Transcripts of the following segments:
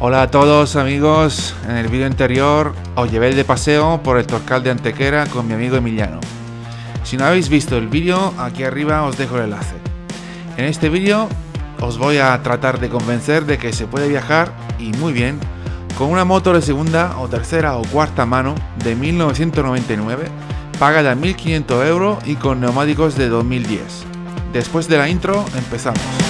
Hola a todos amigos, en el vídeo anterior os llevé de paseo por el Torcal de Antequera con mi amigo Emiliano. Si no habéis visto el vídeo, aquí arriba os dejo el enlace. En este vídeo os voy a tratar de convencer de que se puede viajar, y muy bien, con una moto de segunda o tercera o cuarta mano de 1999, pagada 1500 euros y con neumáticos de 2010. Después de la intro, empezamos.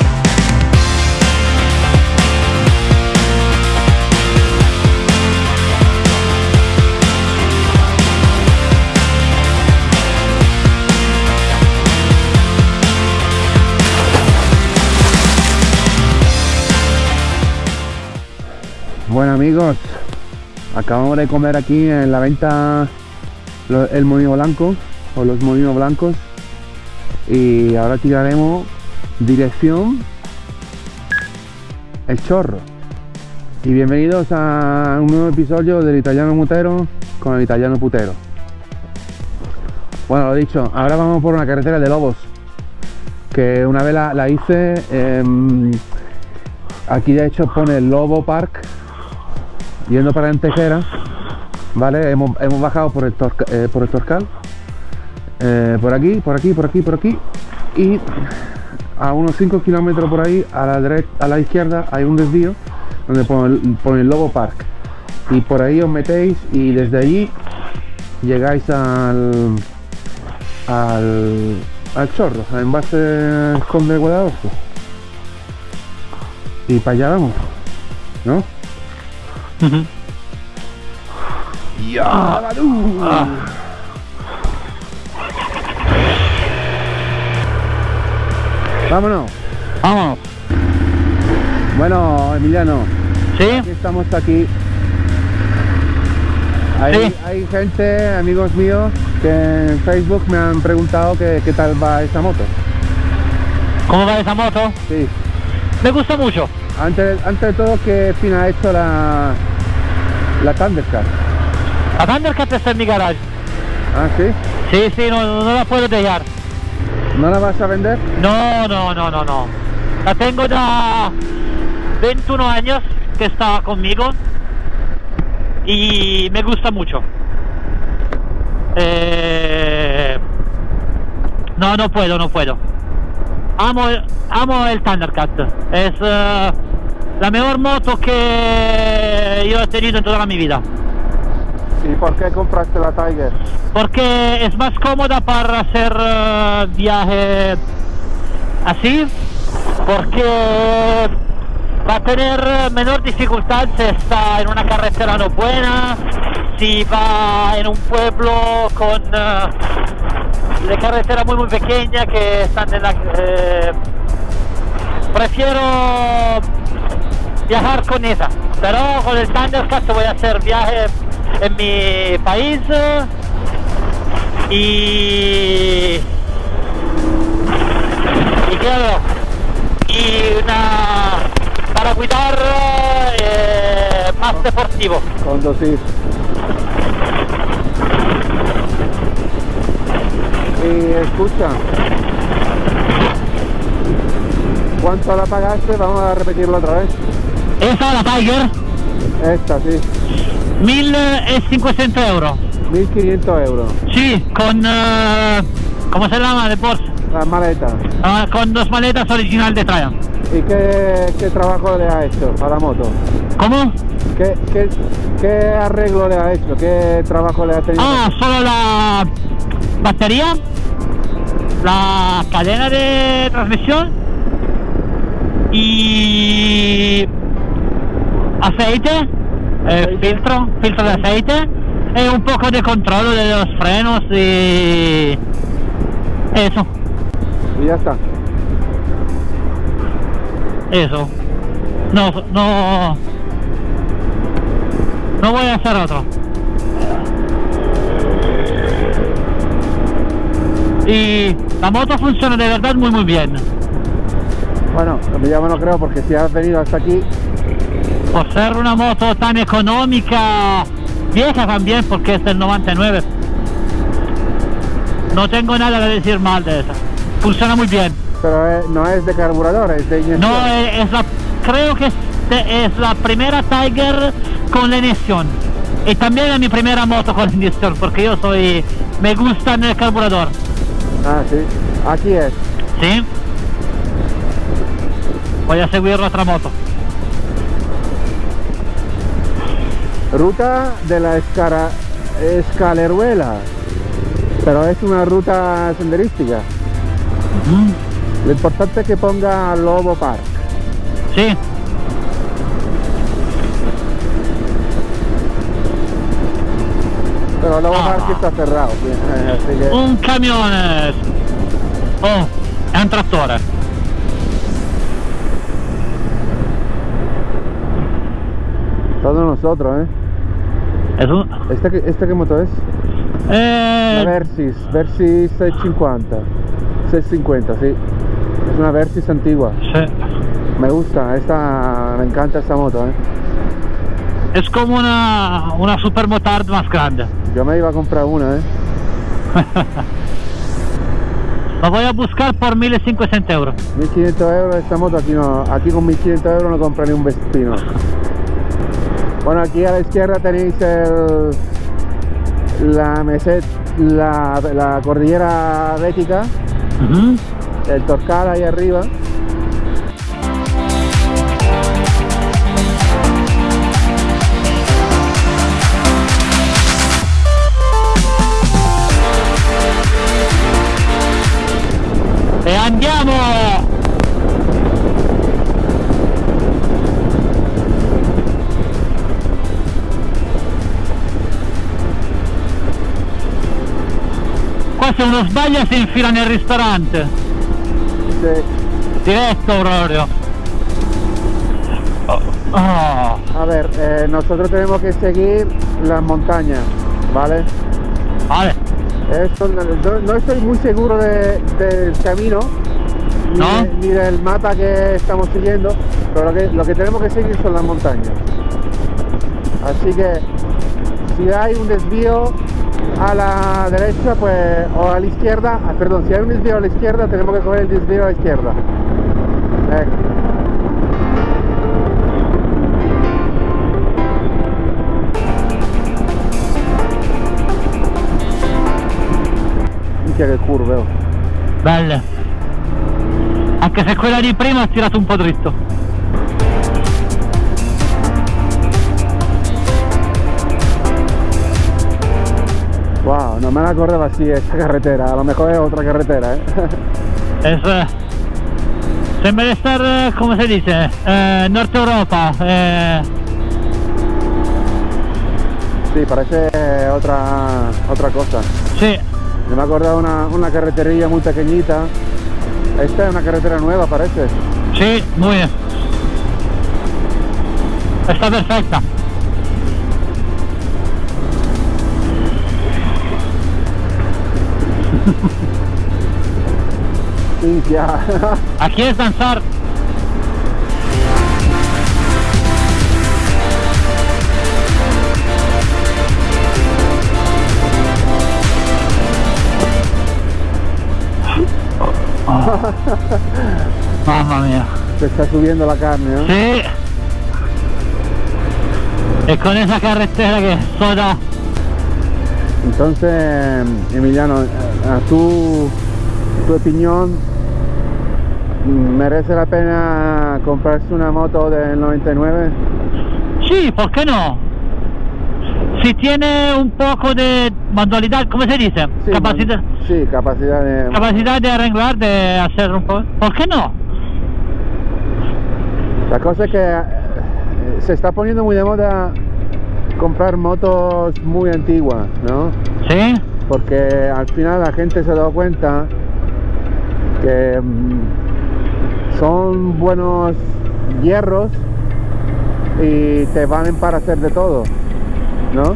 Bueno amigos, acabamos de comer aquí en la venta el molino blanco o los molinos blancos y ahora tiraremos dirección el chorro. Y bienvenidos a un nuevo episodio del italiano mutero con el italiano putero. Bueno, lo dicho, ahora vamos por una carretera de lobos que una vez la, hice. em, aquí de hecho pone Lobo Park yendo para Antejera, ¿vale? Hemos, hemos bajado por el, Torca- eh, por el Torcal, eh, por aquí, por aquí, por aquí, por aquí, y a unos 5 kilómetros por ahí, a la, a la izquierda, hay un desvío donde pone, pone el Lobo Park. Y por ahí os metéis y desde allí llegáis al, al, al chorro, al envase Conde de Guadalajara. Y para allá vamos, ¿no? ¡Ya! Vámonos. Vámonos. Bueno, Emiliano, ¿Sí? aquí estamos aquí. Hay, Sí. hay gente, amigos míos, que en Facebook me han preguntado que qué tal va esa moto. ¿Cómo va esa moto? Sí. Me gusta mucho. Antes, antes de todo, ¿qué fin ha hecho la, la Thundercat? La Thundercat está en mi garage. Ah, sí. Sí, sí, no, no la puedo dejar. ¿No la vas a vender? No, no, no, no, no. La tengo ya 21 años que está conmigo y me gusta mucho. Eh, No, no puedo, no puedo. Amo, amo el Thundercat. Es eh, la mejor moto que yo he tenido en toda mi vida. ¿Y por qué compraste la Tiger? porque es más cómoda para hacer eh, viaje así, porque va a tener menor dificultad si está en una carretera no buena, si va en un pueblo con eh, de carretera muy muy pequeña que están en la... eh, prefiero viajar con esa, pero con el Thundercat voy a hacer viaje en mi país eh, y y claro y una para cuidar eh, más deportivo Conducir. Y escucha. ¿Cuánto la pagaste? Vamos a repetirlo otra vez. Esa la Tiger Esta, sí. 1500 euros 1500 euros. sí con eh, ¿cómo se llama de Porsche? La maleta. Ah, con dos maletas original de Triumph ¿Y qué, qué trabajo le ha hecho a la moto? ¿cómo? ¿Qué, qué, qué arreglo le ha hecho? ¿Qué trabajo le ha tenido? Ah, solo la batería, la cadena de transmisión y aceite, eh, filtro, filtro de aceite y un poco de control de los frenos y eso, Y ya está. eso. No, no, no voy a hacer otro. Y la moto funciona de verdad muy muy bien. Bueno, me lo creo porque si has venido hasta aquí, Por ser una moto tan económica, vieja también porque es del 99. No tengo nada que decir mal de esa. Funciona muy bien. pero eh, no es de carburador, es de inyección. No, eh, es la, creo que es es la primera Tiger con la inyección. Y también es mi primera moto con la inyección, porque yo soy... me gusta el carburador. Ah, sí. Aquí es. ¿Sí? Voy a seguir otra moto. Ruta de la escara, escaleruela. Pero es una ruta senderística. Lo importante es que ponga Lobo Park. Sí. Pero Lobo Ah. Park está cerrado. sí, así que- Un camione. Oh, è un trattore. Todos nosotros, ¿eh? Es un... ¿Esta, qué- esta qué moto es? Eh, La Versys, Versys 650. 650, sí. Es una Versys antigua. sì. Me gusta, esta, me encanta esta moto, ¿eh? Es como una, una supermotard más grande. Yo me iba a comprar una, ¿eh? Lo voy a buscar por 1500 euros. 1500 euros esta moto, aquí no, aquí con 1500 euros no compra ni un vespino. Bueno, aquí a la izquierda tenéis el, la meset, la, la cordillera bética, el Torcal ahí arriba. Se uno sbaglia si infila nel ristorante. Sí. Diretto proprio. Oh, A ver, eh, nosotros tenemos que seguir las montañas, ¿vale? vale. Esto, no, no- no estoy muy seguro de- del camino, ni, ¿No? de- ni del mapa que estamos siguiendo, pero lo que, lo que tenemos que seguir son las montañas. Así que si hay un desvío a la derecha pues o a la izquierda, ah, perdón, si hay un desvío a la izquierda tenemos que coger el desvío a la izquierda. Ecco. Minchia che curve, oh. Belle. Anche se quella di prima ha tirato un po' dritto. No me la acordaba así esta carretera, a lo mejor es otra carretera, ¿eh? Es, eh, sembra di estar, eh, come si dice, eh, Nord Europa. eh, sí, parece otra, otra cosa. Yo me acordaba una, una carreterilla muy pequeñita. Esta es una carretera nueva, parece. sì, muy bien. Está perfecta. Minchia. Aquí es danzar. Mamma mia. Se está subiendo la carne, ¿no? Sí. E con esa carretera que soda. Entonces, Emiliano, a tu, tu opinión, ¿merece la pena comprarse una moto del 99? Sí, ¿por qué no? Si tiene un poco de manualidad, ¿cómo se dice? Sí, capacidad, Sí, capacidad de... capacidad de arreglar, de hacer un poco. ¿Por qué no? La cosa es que eh, se está poniendo muy de moda comprar motos muy antiguas, ¿no? Sí, Porque al final la gente se ha dado cuenta que mm, son buenos hierros y te valen para hacer de todo, ¿no?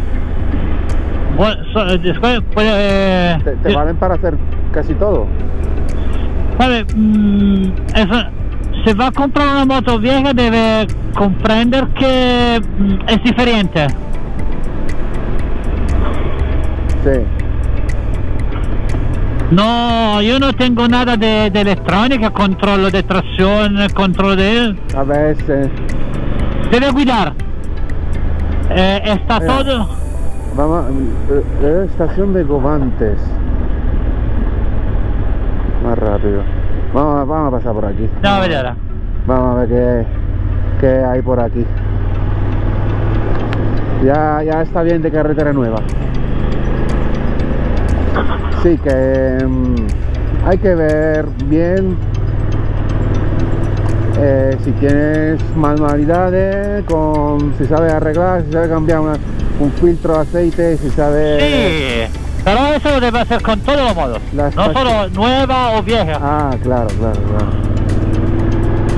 bueno, so- eh, después puede. eh, Te, valen para hacer casi todo. sabe, mm, eso- se va a comprar una moto vieja debe comprender que mm, es diferente. Sí. No, yo no tengo nada de, de electrónica, controllo de tracción, controllo de... A veces. Debe cuidar. Eh, está Mira. todo. Vamos, eh, eh, estación de Govantes. Más rápido. Vamos, a- vamos a pasar por aquí. Andiamo a vedere. Vamos a ver qué, qué hay por aquí. Ya, ya está bien de carretera nueva. Sí, que mm, hay que ver bien eh, si tienes manualidades, con, si sabes arreglar, si sabes cambiar una- un filtro de aceite, si sabes... Sí, pero eso lo debe hacer con todos los modos. Las no solo nueva o vieja. Ah, claro, claro, claro.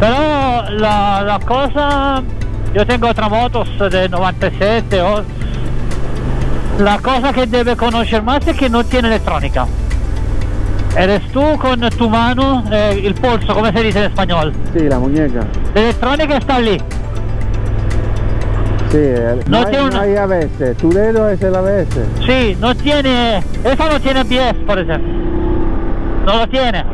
Pero la, la cosa, yo tengo otra motos de 97, o- la cosa que debe conocer más es que no tiene electrónica. Eres tú con tu mano, eh, el pulso, como se dice en español. Sí, la muñeca. La electrónica está allí. Sí, el- No no, hay, tiene no una- hay ABS. Tu dedo es el ABS. Sí, no tiene, esa no tiene pies, por ejemplo. No lo tiene.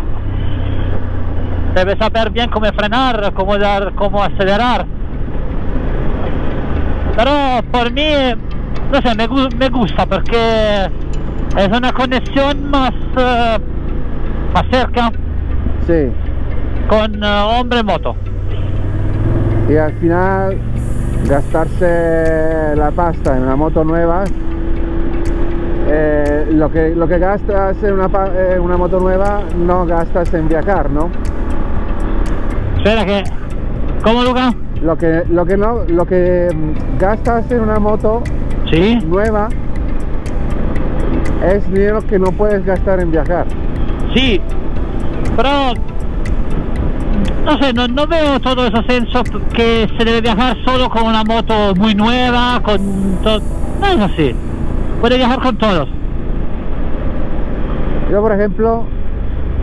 Debe saber bien cómo frenar, cómo dar, cómo acelerar. Pero por mí, no sé, me, me gusta porque es una conexión más, eh, más cerca Sí. con eh, hombre moto. Y al final gastarse la pasta en una moto nueva, eh, lo, que, lo que gastas en una, una moto nueva no gastas en viajar, ¿no? Espera que, ¿cómo Luca? Lo que, lo que, no, lo que mm, gastas en una moto Sí. nueva es dinero que no puedes gastar en viajar. Sí, pero no sé, no, no veo todo ese senso que se debe viajar solo con una moto muy nueva, con todo. No es así. Puede viajar con todos. Yo, por ejemplo,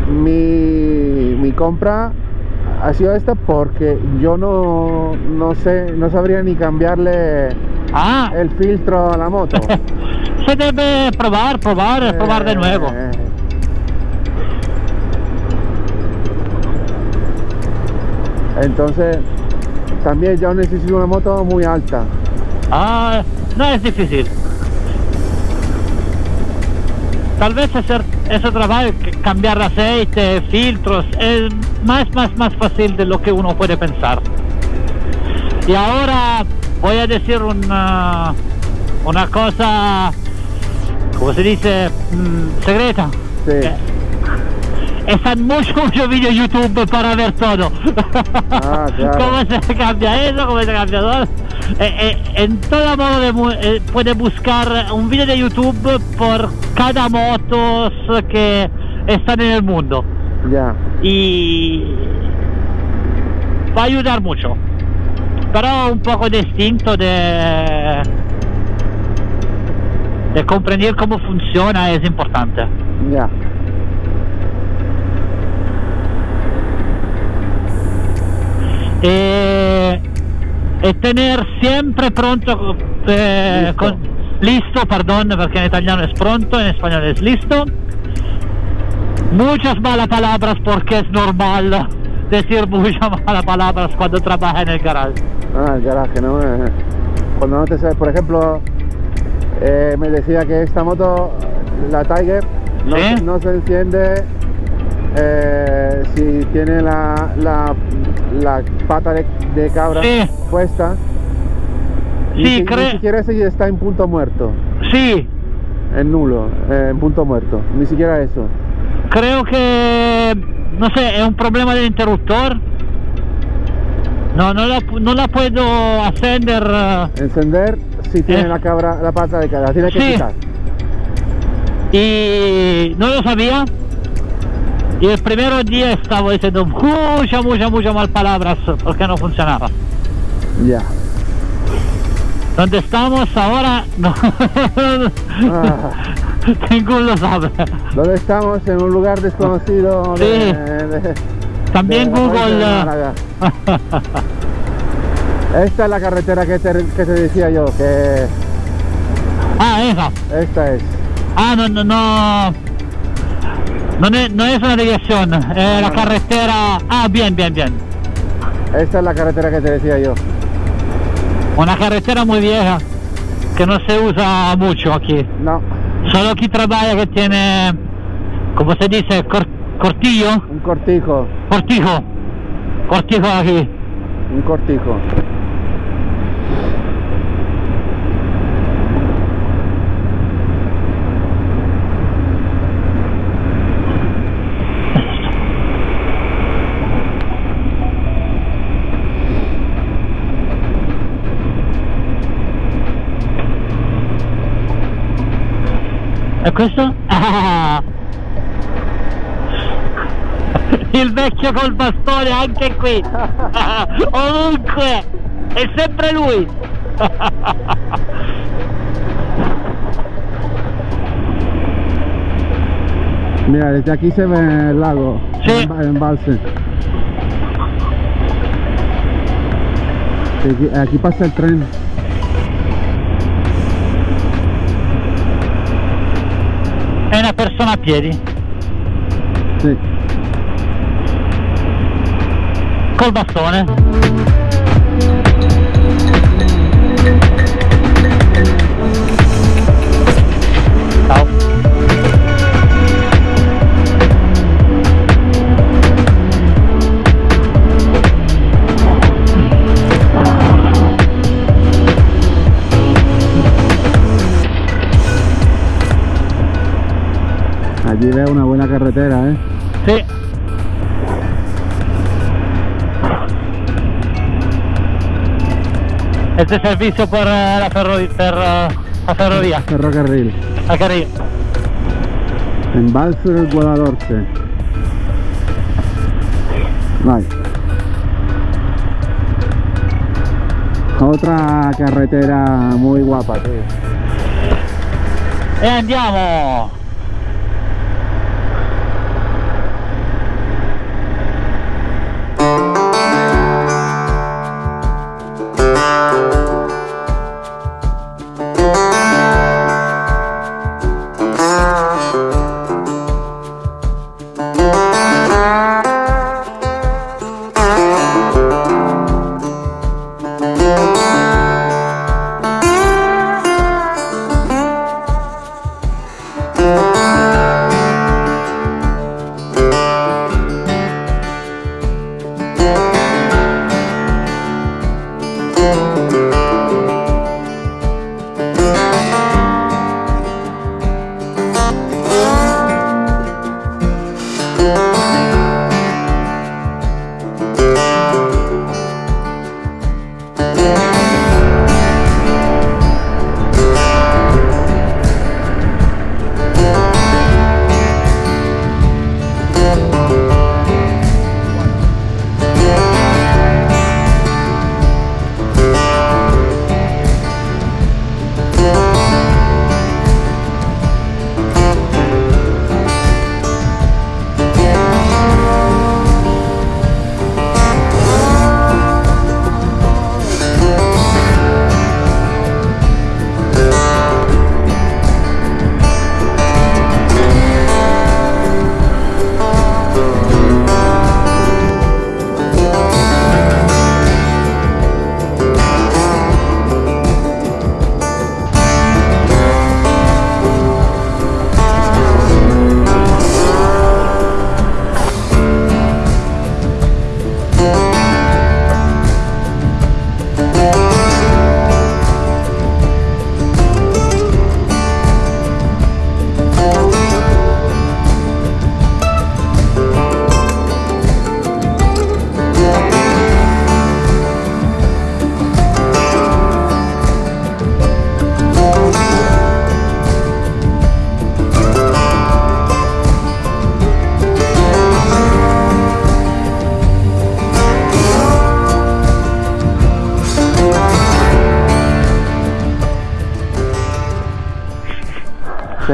mi, mi compra ha sido esta porque yo no, no sé, no sabría ni cambiarle Ah, el filtro a la moto. se debe probar, probar, probar de nuevo. Eh, Entonces, también yo necesito una moto muy alta. Ah, no es difícil. Tal vez hacer ese trabajo, cambiar aceite, filtros, es más, más, más fácil de lo que uno puede pensar. Y ahora voy a decir una, una cosa, ¿cómo se dice? Mm, secreta. Sí. Eh, Están muchos muchos vídeos YouTube para ver todo. Ah, claro. ¿Cómo se cambia eso? ¿Cómo se cambia todo? Eh, eh, en todo modo de eh, puede buscar un vídeo de YouTube por cada motos que están en el mundo. Ya. Y va a ayudar mucho. Pero un poco de instinto de, de comprender cómo funciona es importante. Ya. Eh, e tener siempre pronto, eh, Listo. con- listo, perdón, porque en italiano es pronto, en español es listo. Muchas malas palabras porque es normal decir muchas malas palabras cuando trabaja en el garage. Ah, el garaje, ¿no? Eh, Cuando no te sabes, por ejemplo, eh, me decía que esta moto, la Tiger, no, ¿Sí? se- no se enciende eh, si tiene la, la, la pata de, de cabra Sí. puesta. Sí, si- ni siquiera si está en punto muerto, Sí, en nulo, en punto muerto, ni siquiera eso. creo que, no sé, es un problema del interruptor. No, no la, no la puedo ascender. eh, Encender si tiene Eh. la cabra, la pata de cabra, tiene que Sí. quitar. y no lo sabía. Y el primer día estaba diciendo muchas, muchas, muchas mal palabras porque no funcionaba. Ya. ¿Dónde estamos ahora? No. Ah. Ninguno lo sabe. ¿Dónde estamos? En un lugar desconocido de, Sí. de- También de provincia Google. eh. Esta es la carretera que te, que te decía yo, que ah, esa. esta es. Ah, no, no, no. No es, no es una desviación, es la carretera. Ah, bien, bien, bien. Esta es la carretera que te decía yo. Una carretera muy vieja que no se usa mucho aquí. No, Solo aquí trabaja que tiene, ¿cómo se dice? Cor- cortillo. Cortijo, Cortijo. Cortijo aquí. un cortijo. E questo? Il vecchio col bastone anche qui. Ovunque. È sempre lui. Mira, desde aquí se ve el lago, Sí. el emba- el embalse. Aquí, aquí pasa el tren. È una persona a piedi. Col bastone. Ciao. Allí veo una buena carretera, ¿eh? Sì. Este servizio per eh, la, ferro- per, eh, la ferrovia, Ferrocarril. la carril. Embalse del Guadalhorce. Vai. Otra carretera muy guapa, tío. E andiamo!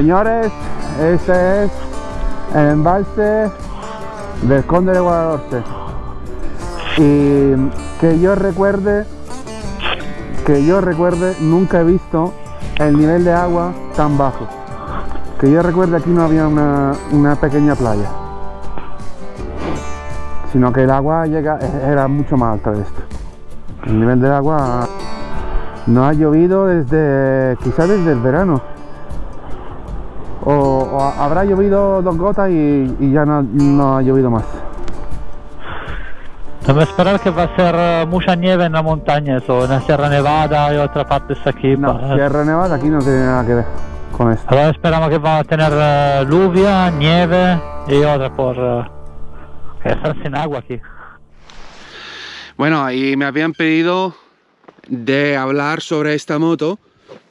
Señores, este es el embalse del Conde de Guadalhorce. Y que yo recuerde, que yo recuerde, nunca he visto el nivel de agua tan bajo. Que yo recuerde aquí no había una, una pequeña playa. Sino que el agua llega, era mucho más alta de esto. El nivel del agua No ha llovido desde, quizás desde el verano. O, o habrá llovido dos gotas y, y ya no, no ha llovido más. Debe esperar que va a ser eh, mucha nieve en la montaña, eso, en la Sierra Nevada y otra parte de aquí. No, Sierra Nevada aquí no tiene nada que ver con esto. Ahora esperamos que va a tener eh, lluvia, nieve y otra por... que estar sin agua aquí. Bueno, y me habían pedido de hablar sobre esta moto,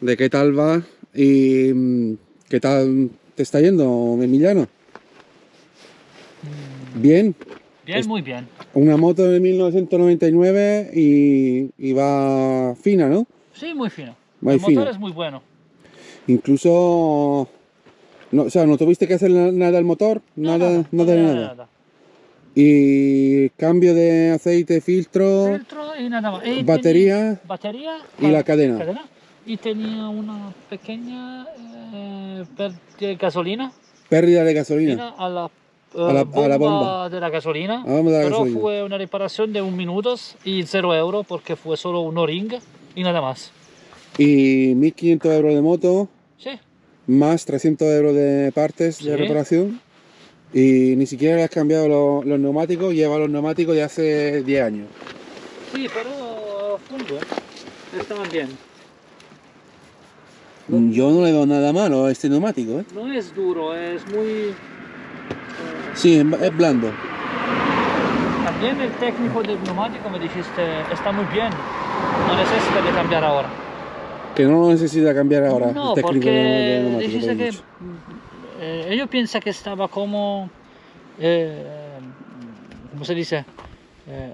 de qué tal va y mm, qué tal te está yendo, Emiliano. Bien, Bien, Es- muy bien. una moto de 1999 y, y va fina, ¿no? Sí, muy. Muy el motor es muy bueno. Incluso, no, o sea, no tuviste que hacer na- nada al motor, nada, nada, de nada. Y cambio de aceite, filtro Filtro y nada más. Y Batería tenía batería y la cadena. Y tenía una pequeña eh, per- de gasolina pérdida de gasolina. A la, A la- eh, a la bomba. de la gasolina. La bomba de pero gasolina. fue una reparación de un minuto y cero euros porque fue solo un o-ring y nada más. Y 1500 euros de moto, Sí, más 300 euros de partes de Sí. reparación. Y ni siquiera le has cambiado lo- los neumáticos, lleva los neumáticos de hace 10 años. sí, pero fungo, estaban bien. Yo no le veo nada malo a este neumático, ¿eh? No es duro, es muy... Sí, es blando. También el técnico del neumático me dijiste, está muy bien, no necesita de cambiar ahora. Que no lo necesita cambiar ahora no, el porque neumático. dijiste que eh, ellos piensan que estaba como, eh, ¿cómo se dice? Eh,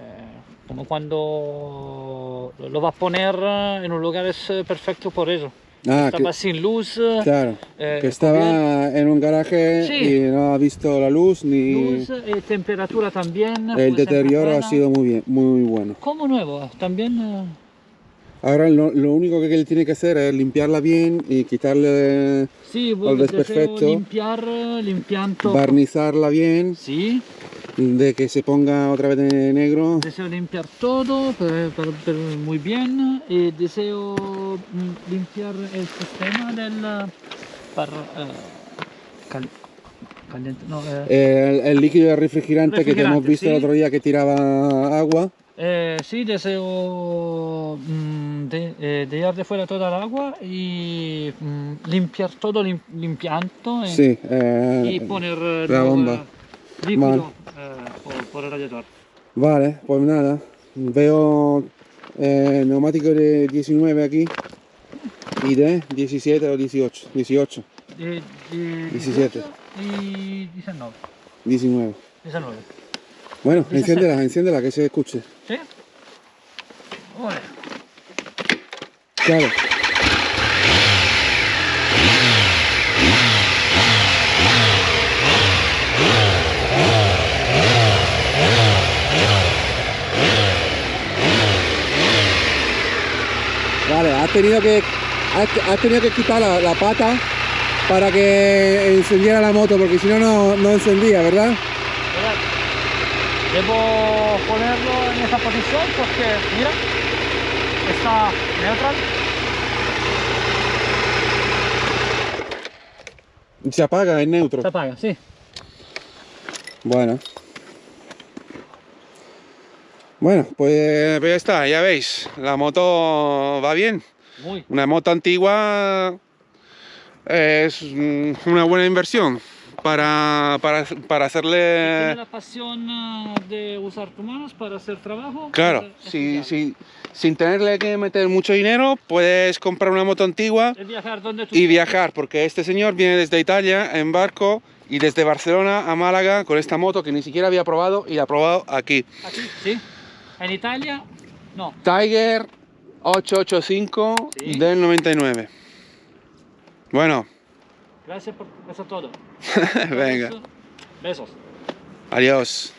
como cuando lo va a poner en un lugar es eh, perfecto por eso. Ah, estaba que, sin luz, claro. eh, Que estaba en un garaje Sí. y no ha visto la luz ni luz y temperatura también. el deterioro ha sido muy bien, muy bueno. Como nuevo, también. eh, Ahora lo, lo único que él tiene que hacer es limpiarla bien y quitarle, sí, deseo desperfecto. limpiar, eh, limpiando. barnizarla bien, Sí, de que se ponga otra vez de negro. deseo limpiar todo per- per- per- muy bien y deseo mm, limpiar el sistema del eh, para eh, cal- caliente, no, eh, El, el líquido refrigerante, que te hemos visto el otro día que tiraba agua. eh, sí, deseo mm, de, dejar de fuera toda el agua y mm, limpiar todo lim- limpiando Sí, y poner la bomba. líquido por, por el radiador. Vale, pues nada. Veo eh, neumático de 19 aquí y de 17 o 18. 18, De, de 17. 18 y 19. 19. 19. Bueno, 17. enciéndela, enciéndela, que se escuche. ¿Sí? Claro. Vale, has tenido que has, has tenido que quitar la, la pata para que encendiera la moto, porque si no, no no encendía, ¿verdad? Debo ponerlo en esa posición porque, mira, está neutral. Se apaga en neutro. Se apaga, sí. Bueno. Bueno, pues ya está, ya veis, la moto va bien. Muy. Una moto antigua es mm, una buena inversión para, para, para hacerle... la pasión eh, de usar tus manos para hacer trabajo. Claro, si- sin tenerle que meter mucho dinero, puedes comprar una moto antigua Es viajar donde tú y viajar, porque este señor viene desde Italia en barco y desde Barcelona a Málaga con esta moto que ni siquiera había probado y la ha probado aquí. Aquí, sí. En Italia, no. Tiger 885 Sí. del 99. Bueno, Gracias por eso todo. venga, Besos. adiós.